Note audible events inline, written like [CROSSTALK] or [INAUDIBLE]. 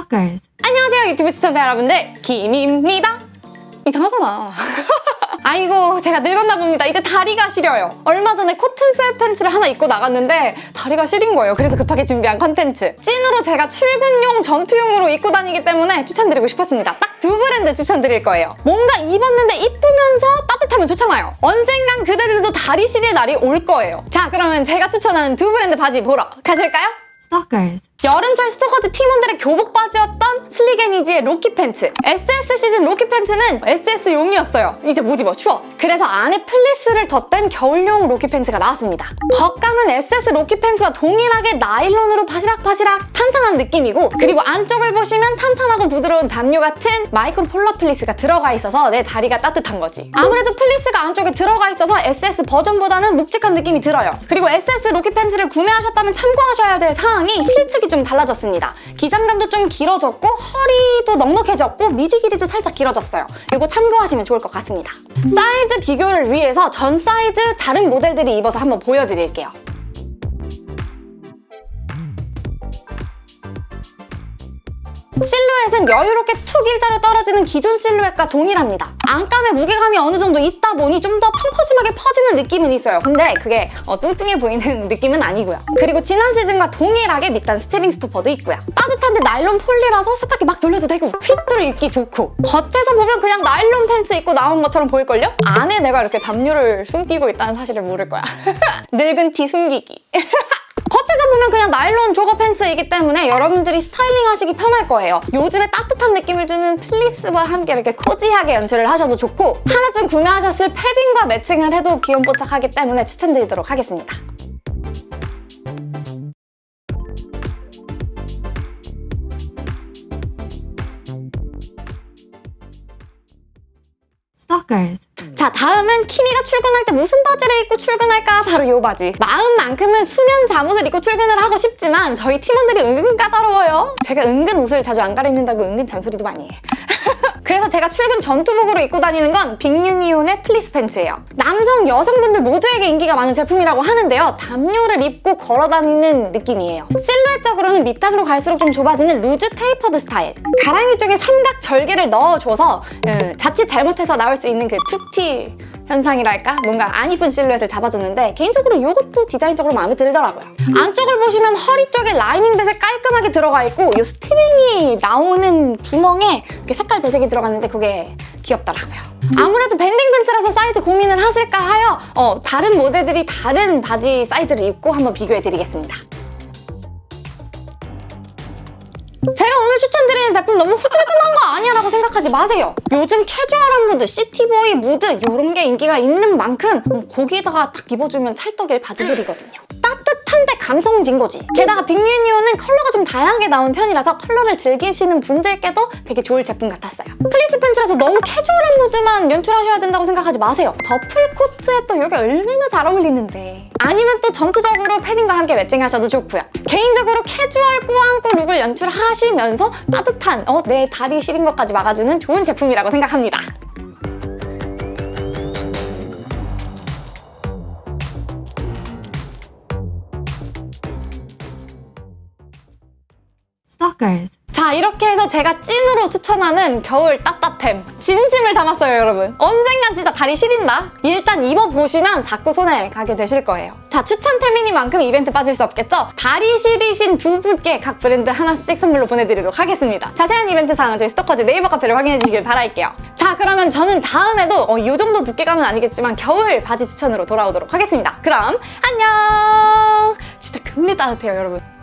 Stalkers. 안녕하세요 유튜브 시청자 여러분들. 김입니다. 이상하잖아. [LAUGHS] 아이고 제가 늙었나 봅니다. 이제 다리가 시려요. 얼마 전에 cotton sweatpants를 하나 입고 나갔는데 다리가 시린 거예요. 그래서 급하게 준비한 컨텐츠. 찐으로 제가 출근용 전투용으로 입고 다니기 때문에 추천드리고 싶었습니다. 딱 두 브랜드 추천드릴 거예요. 뭔가 입었는데 이쁘면서 따뜻하면 좋잖아요. 언젠간 그대들도 다리 시릴 날이 올 거예요. 자 그러면 제가 추천하는 두 브랜드 바지 보러 가실까요? Stalkers. 여름철 스토커즈 팀원들의 교복 바지였던 슬리게니지의 로키 팬츠. SS 시즌 로키 팬츠는 SS용이었어요. 이제 못 입어 추워. 그래서 안에 fleece를 덧댄 겨울용 로키 팬츠가 나왔습니다. 겉감은 SS 로키 팬츠와 동일하게 나일론으로 바시락바시락 탄탄한 느낌이고 그리고 안쪽을 보시면 탄탄하고 부드러운 담요 같은 micro polar fleece가 들어가 있어서 내 다리가 따뜻한 거지. 아무래도 fleece가 안쪽에 들어가 있어서 SS 버전보다는 묵직한 느낌이 들어요. 그리고 SS 로키 팬츠를 구매하셨다면 참고하셔야 될 사항이 실측이 좀 달라졌습니다. 기장감도 좀 길어졌고 허리도 넉넉해졌고 밑위 길이도 살짝 길어졌어요. 이거 참고하시면 좋을 것 같습니다. 사이즈 비교를 위해서 전 사이즈 다른 모델들이 입어서 한번 보여드릴게요. 실루엣은 여유롭게 툭 일자로 떨어지는 기존 실루엣과 동일합니다. 안감의 무게감이 어느 정도 있다 보니 좀 더 펑퍼짐하게 퍼지는 느낌은 있어요. 근데 그게 어, 뚱뚱해 보이는 [LAUGHS] 느낌은 아니고요. 그리고 지난 시즌과 동일하게 밑단 string stopper도 있고요. 따뜻한데 나일론 폴리라서 세탁기 막 돌려도 되고 fit으로 입기 좋고 겉에서 보면 그냥 나일론 팬츠 입고 나온 것처럼 보일걸요? 안에 내가 이렇게 담요를 숨기고 있다는 사실을 모를 거야. [LAUGHS] 늙은 티 숨기기. [LAUGHS] 겉에서 보면 그냥 나일론 조거 팬츠이기 때문에 여러분들이 스타일링 하시기 편할 거예요. 요즘에 따뜻한 느낌을 주는 플리스와 함께 이렇게 코지하게 연출을 하셔도 좋고 하나쯤 구매하셨을 패딩과 매칭을 해도 귀염뽀짝하기 때문에 추천드리도록 하겠습니다. Stalkers. 자 다음은 키미가 출근할 때 무슨 바지를 입고 출근할까? 바로 이 바지. 마음만큼은 수면 잠옷을 입고 출근을 하고 싶지만 저희 팀원들이 은근 까다로워요. 제가 은근 옷을 자주 안 갈아입는다고 은근 잔소리도 많이 해 [LAUGHS] 그래서 제가 출근 전투복으로 입고 다니는 건 빅유니온의 플리스 팬츠예요. 남성, 여성분들 모두에게 인기가 많은 제품이라고 하는데요. 담요를 입고 걸어 다니는 느낌이에요. 실루엣적으로는 밑단으로 갈수록 좀 좁아지는 loose tapered 스타일. 가랑이 쪽에 삼각 절개를 넣어줘서 음, 자칫 잘못해서 나올 수 있는 그 툭튀 현상이랄까? 뭔가 안 이쁜 실루엣을 잡아줬는데 개인적으로 이것도 디자인적으로 마음에 들더라고요. 안쪽을 보시면 허리 쪽에 lining 배색 깔끔하게 들어가 있고 이 string이 나오는 구멍에 이렇게 색깔 배색이 들어갔는데 그게 귀엽더라고요. 아무래도 banding 팬츠라서 사이즈 고민을 하실까 하여 어, 다른 모델들이 다른 바지 사이즈를 입고 한번 비교해드리겠습니다. 추천드리는 제품 너무 후질근한 거 아니야 라고 생각하지 마세요. 요즘 캐주얼한 무드, city boy 무드 이런 게 인기가 있는 만큼 음, 거기다가 딱 입어주면 찰떡일 바지들이거든요. 감성진 거지. 게다가 빅유니온은 컬러가 좀 다양하게 나온 편이라서 컬러를 즐기시는 분들께도 되게 좋을 제품 같았어요. 플리스 팬츠라서 너무 캐주얼한 무드만 연출하셔야 된다고 생각하지 마세요. 더플 코트에 또 이게 얼마나 잘 어울리는데. 아니면 또 전투적으로 패딩과 함께 매칭하셔도 좋고요. 개인적으로 캐주얼 꾸안꾸 look을 연출하시면서 따뜻한 어, 내 다리 시린 것까지 막아주는 좋은 제품이라고 생각합니다. Stalkers. 자 이렇게 해서 제가 찐으로 추천하는 겨울 따뜻템. 진심을 담았어요 여러분. 언젠간 진짜 다리 시린다? 일단 입어보시면 자꾸 손에 가게 되실 거예요. 자 추천템이니만큼 이벤트 빠질 수 없겠죠? 다리 시리신 두 분께 각 브랜드 하나씩 선물로 보내드리도록 하겠습니다. 자세한 이벤트 사항은 저희 스토커즈 네이버 카페를 확인해 주시길 바랄게요. 자 그러면 저는 다음에도 어, 이 정도 두께감은 아니겠지만 겨울 바지 추천으로 돌아오도록 하겠습니다. 그럼 안녕! 진짜 금리 따뜻해요 여러분